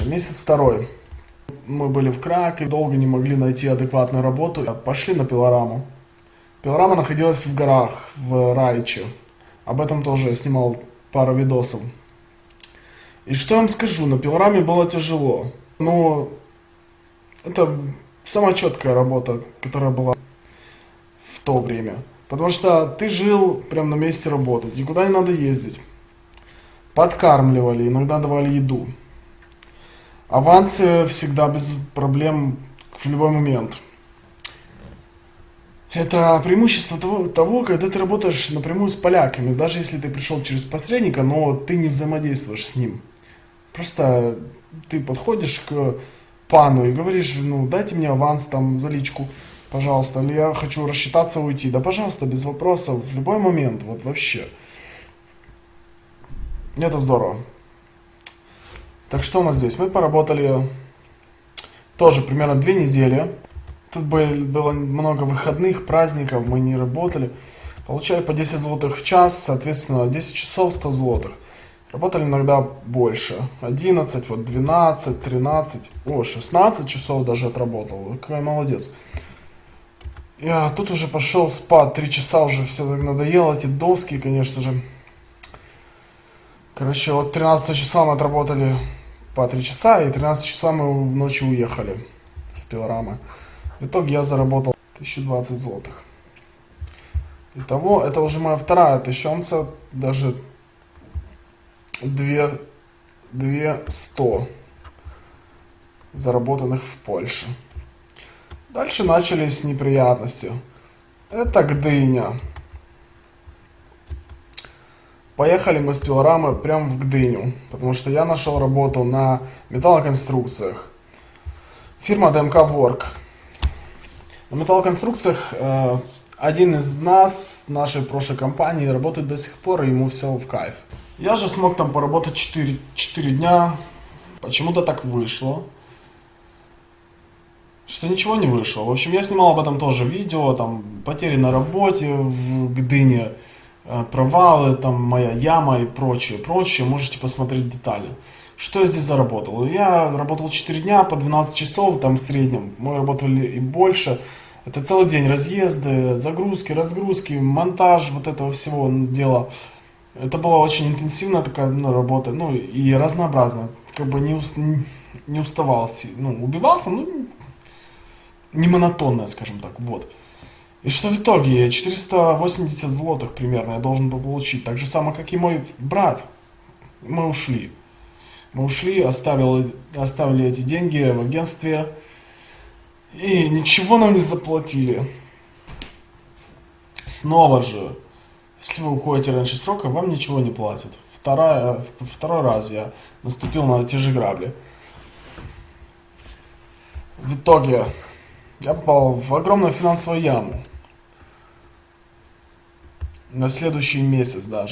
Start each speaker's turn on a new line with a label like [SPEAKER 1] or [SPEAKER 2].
[SPEAKER 1] Месяц второй. Мы были в Кракове, долго не могли найти адекватную работу. Пошли на пилораму. Пилорама находилась в горах, в Райче. Об этом тоже я снимал пару видосов. И что я вам скажу, на пилораме было тяжело. Но это самая четкая работа, которая была в то время. Потому что ты жил прямо на месте работы, никуда не надо ездить. Подкармливали, иногда давали еду. Авансы всегда без проблем в любой момент. Это преимущество того, того, когда ты работаешь напрямую с поляками, даже если ты пришел через посредника, но ты не взаимодействуешь с ним. Просто ты подходишь к пану и говоришь, ну дайте мне аванс там за личку, пожалуйста, или я хочу рассчитаться уйти. Да пожалуйста, без вопросов, в любой момент, вот вообще. Это здорово. Так что у нас здесь? Мы поработали тоже примерно две недели. Тут было много выходных, праздников, мы не работали. Получали по 10 злотых в час, соответственно, 10 часов 100 злотых. Работали иногда больше. 11, вот 12, 13, о, 16 часов даже отработал. Какой молодец. Я тут уже пошел спать, 3 часа уже все так надоело, эти доски, конечно же. Короче, вот 13 числа мы отработали по 3 часа, и 13 часа мы ночью уехали с пилорамы. В итоге я заработал 1020 злотых. Итого, это уже моя вторая тысячонца, даже 2, 200 заработанных в Польше. Дальше начались неприятности. Это Гдыня. Поехали мы с пилорамы прямо в Гдыню, потому что я нашел работу на металлоконструкциях. Фирма ДМК Work. На металлоконструкциях э, один из нас, нашей прошлой компании, работает до сих пор, и ему все в кайф. Я же смог там поработать 4, 4 дня. Почему-то так вышло. Что ничего не вышло. В общем, я снимал об этом тоже видео, там, потери на работе в Гдыне. Э, провалы, там моя яма и прочее, прочее, можете посмотреть детали. Что я здесь заработал? Я работал 4 дня по 12 часов, там в среднем, мы работали и больше. Это целый день разъезды, загрузки, разгрузки, монтаж вот этого всего дела. Это была очень интенсивная такая ну, работа, ну и разнообразная. Как бы не, уст, не уставал, ну убивался, ну не монотонная, скажем так, вот. И что в итоге? 480 злотых примерно я должен был получить. Так же самое, как и мой брат. Мы ушли. Мы ушли, оставили, оставили эти деньги в агентстве. И ничего нам не заплатили. Снова же, если вы уходите раньше срока, вам ничего не платят. Вторая, второй раз я наступил на те же грабли. В итоге я попал в огромную финансовую яму на следующий месяц даже.